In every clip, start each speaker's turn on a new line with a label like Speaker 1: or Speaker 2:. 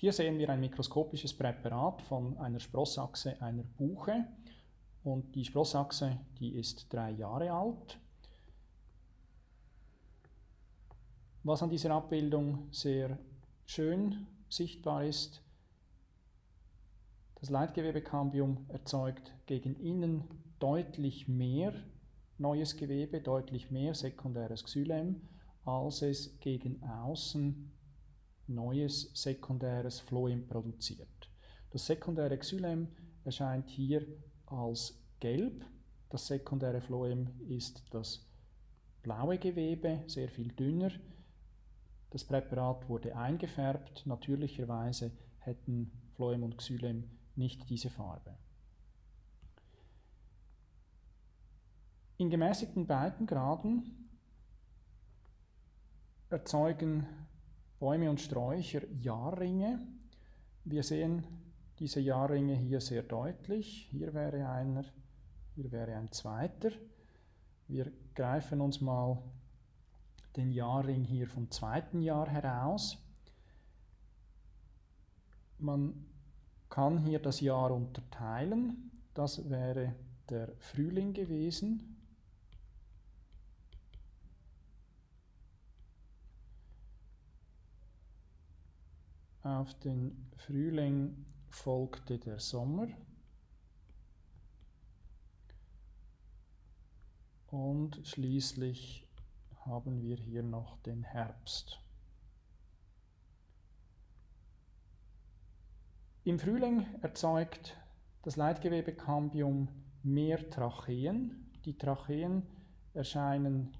Speaker 1: Hier sehen wir ein mikroskopisches Präparat von einer Sprossachse einer Buche und die Sprossachse, die ist drei Jahre alt. Was an dieser Abbildung sehr schön sichtbar ist, das Leitgewebekambium erzeugt gegen innen deutlich mehr neues Gewebe, deutlich mehr sekundäres Xylem, als es gegen außen neues sekundäres Phloem produziert. Das sekundäre Xylem erscheint hier als gelb. Das sekundäre Phloem ist das blaue Gewebe, sehr viel dünner. Das Präparat wurde eingefärbt. Natürlicherweise hätten Phloem und Xylem nicht diese Farbe. In gemäßigten Breitengraden erzeugen Bäume und Sträucher Jahrringe. Wir sehen diese Jahrringe hier sehr deutlich. Hier wäre einer, hier wäre ein zweiter. Wir greifen uns mal den Jahrring hier vom zweiten Jahr heraus. Man kann hier das Jahr unterteilen. Das wäre der Frühling gewesen. Auf den Frühling folgte der Sommer. Und schließlich haben wir hier noch den Herbst. Im Frühling erzeugt das Leitgewebekambium mehr Tracheen. Die Tracheen erscheinen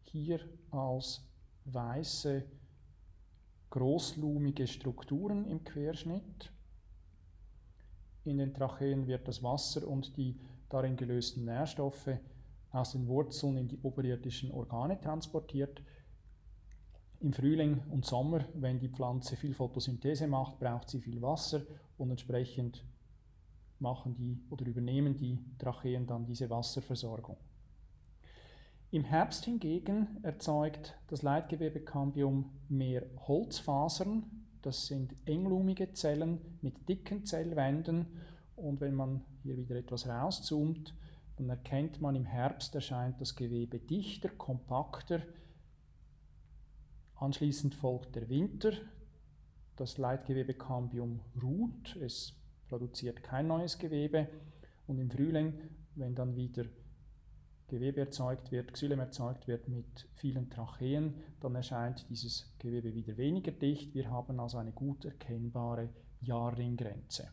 Speaker 1: hier als weiße großlumige Strukturen im Querschnitt. In den Tracheen wird das Wasser und die darin gelösten Nährstoffe aus den Wurzeln in die oberirdischen Organe transportiert. Im Frühling und Sommer, wenn die Pflanze viel Photosynthese macht, braucht sie viel Wasser und entsprechend machen die oder übernehmen die Tracheen dann diese Wasserversorgung. Im Herbst hingegen erzeugt das Leitgewebekambium mehr Holzfasern. Das sind englumige Zellen mit dicken Zellwänden. Und wenn man hier wieder etwas rauszoomt, dann erkennt man, im Herbst erscheint das Gewebe dichter, kompakter. Anschließend folgt der Winter. Das Leitgewebekambium ruht, es produziert kein neues Gewebe. Und im Frühling, wenn dann wieder Gewebe erzeugt wird, Xylem erzeugt wird mit vielen Tracheen, dann erscheint dieses Gewebe wieder weniger dicht. Wir haben also eine gut erkennbare Jahrringgrenze.